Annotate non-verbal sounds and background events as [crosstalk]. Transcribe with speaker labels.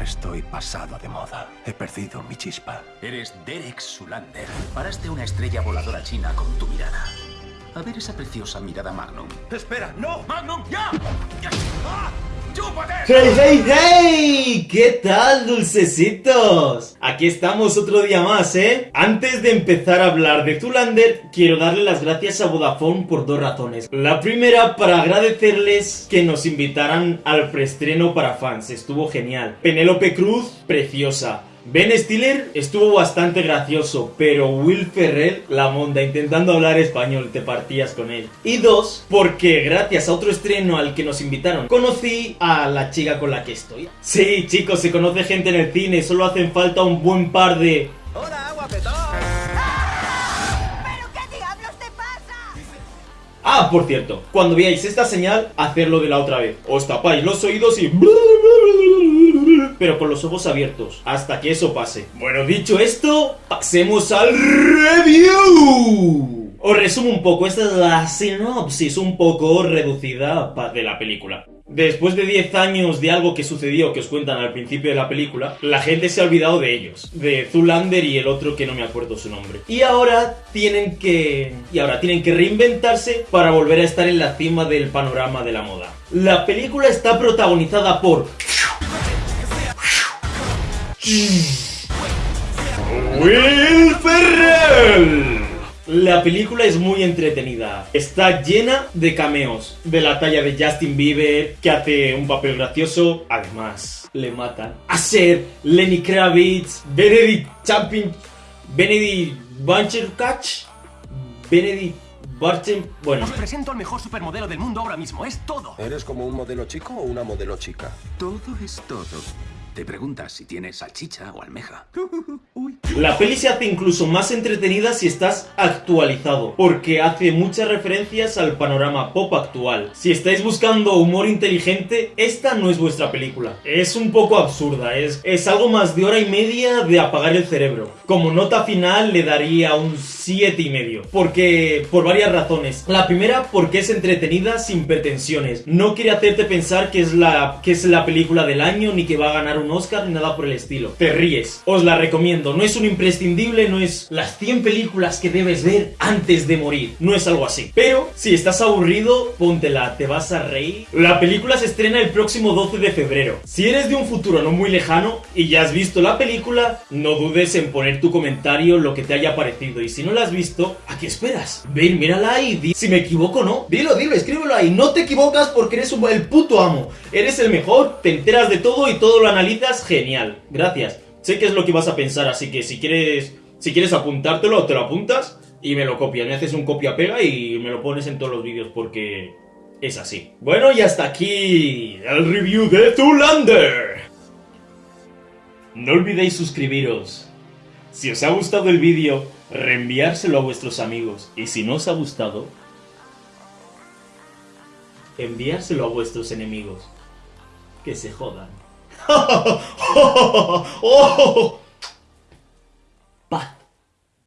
Speaker 1: Estoy pasado de moda. He perdido mi chispa.
Speaker 2: Eres Derek Sulander. Paraste una estrella voladora china con tu mirada. A ver esa preciosa mirada Magnum.
Speaker 1: ¡Espera! ¡No!
Speaker 2: ¡Magnum, ya! ¡Ya! ¡Ah!
Speaker 3: ¡Hey, hey, hey! ¿Qué tal, dulcecitos? Aquí estamos otro día más, ¿eh? Antes de empezar a hablar de Zulander, quiero darle las gracias a Vodafone por dos razones. La primera, para agradecerles que nos invitaran al preestreno para fans. Estuvo genial. Penélope Cruz, preciosa. Ben Stiller estuvo bastante gracioso, pero Will Ferrell, la monda, intentando hablar español, te partías con él. Y dos, porque gracias a otro estreno al que nos invitaron, conocí a la chica con la que estoy. Sí, chicos, se conoce gente en el cine, solo hacen falta un buen par de...
Speaker 1: ¡Hola, guapetón!
Speaker 4: ¿Pero qué diablos te pasa?
Speaker 3: Ah, por cierto, cuando veáis esta señal, hacerlo de la otra vez. Os tapáis los oídos y... Pero con los ojos abiertos, hasta que eso pase. Bueno, dicho esto, pasemos al review. Os resumo un poco, esta es la sinopsis un poco reducida de la película. Después de 10 años de algo que sucedió, que os cuentan al principio de la película, la gente se ha olvidado de ellos, de Zulander y el otro que no me acuerdo su nombre. Y ahora tienen que y ahora tienen que reinventarse para volver a estar en la cima del panorama de la moda. La película está protagonizada por Will Ferrell. La película es muy entretenida. Está llena de cameos. De la talla de Justin Bieber, que hace un papel gracioso. Además, le matan. A ser Lenny Kravitz, Benedict Champion, Benedict Bunchercatch, Benedict Barchen... Bueno,
Speaker 5: Os presento al mejor supermodelo del mundo ahora mismo, es todo.
Speaker 1: ¿Eres como un modelo chico o una modelo chica?
Speaker 2: Todo es todo. Te preguntas si tienes salchicha o almeja. [laughs]
Speaker 3: La peli se hace incluso más entretenida si estás actualizado, porque hace muchas referencias al panorama pop actual. Si estáis buscando humor inteligente, esta no es vuestra película. Es un poco absurda, es, es algo más de hora y media de apagar el cerebro. Como nota final le daría un 7 y medio, porque por varias razones. La primera, porque es entretenida sin pretensiones. No quiere hacerte pensar que es la que es la película del año ni que va a ganar un Oscar ni nada por el estilo. Te ríes. Os la recomiendo. No es un imprescindible, no es las 100 películas que debes ver antes de morir. No es algo así. Pero si estás aburrido, póntela, te vas a reír. La película se estrena el próximo 12 de febrero. Si eres de un futuro no muy lejano y ya has visto la película, no dudes en poner tu comentario lo que te haya parecido. Y si no la has visto, ¿a qué esperas? Ven, mírala y di si me equivoco o no. Dilo, dilo, escríbelo ahí. No te equivocas porque eres un- el puto amo. Eres el mejor, te enteras de todo y todo lo analizas genial. Gracias. Sé que es lo que vas a pensar, así que si quieres, si quieres apuntártelo, te lo apuntas y me lo copias. Me haces un copia-pega y me lo pones en todos los vídeos porque es así. Bueno, y hasta aquí el review de Zulander. No olvidéis suscribiros. Si os ha gustado el vídeo, reenviárselo a vuestros amigos. Y si no os ha gustado, enviárselo a vuestros enemigos. Que se jodan. 오! [laughs] 어,